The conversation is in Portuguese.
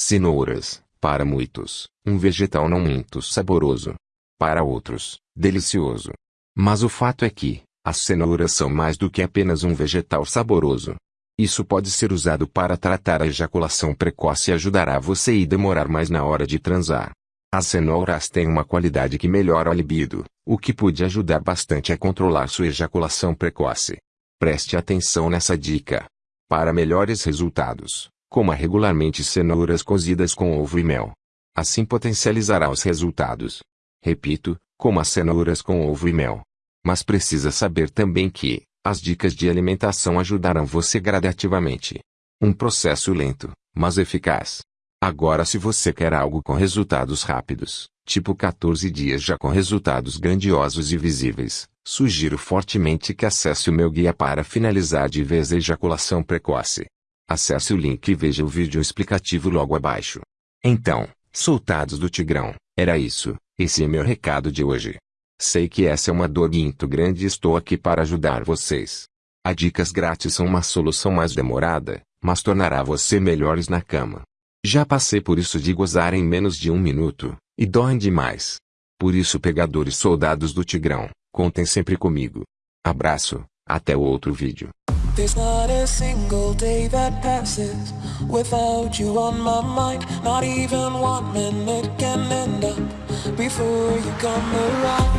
Cenouras, para muitos, um vegetal não muito saboroso. Para outros, delicioso. Mas o fato é que, as cenouras são mais do que apenas um vegetal saboroso. Isso pode ser usado para tratar a ejaculação precoce e ajudará você a demorar mais na hora de transar. As cenouras têm uma qualidade que melhora a libido, o que pode ajudar bastante a controlar sua ejaculação precoce. Preste atenção nessa dica. Para melhores resultados, coma regularmente cenouras cozidas com ovo e mel. Assim potencializará os resultados. Repito, coma cenouras com ovo e mel. Mas precisa saber também que, as dicas de alimentação ajudarão você gradativamente. Um processo lento, mas eficaz. Agora se você quer algo com resultados rápidos, tipo 14 dias já com resultados grandiosos e visíveis, sugiro fortemente que acesse o meu guia para finalizar de vez a ejaculação precoce. Acesse o link e veja o vídeo explicativo logo abaixo. Então, soltados do Tigrão, era isso, esse é meu recado de hoje. Sei que essa é uma dor muito grande e estou aqui para ajudar vocês. A dicas grátis são uma solução mais demorada, mas tornará você melhores na cama. Já passei por isso de gozar em menos de um minuto, e doem demais. Por isso pegadores soldados do Tigrão, contem sempre comigo. Abraço, até o outro vídeo. There's not a single day that passes without you on my mind. Not even one minute can end up before you come around.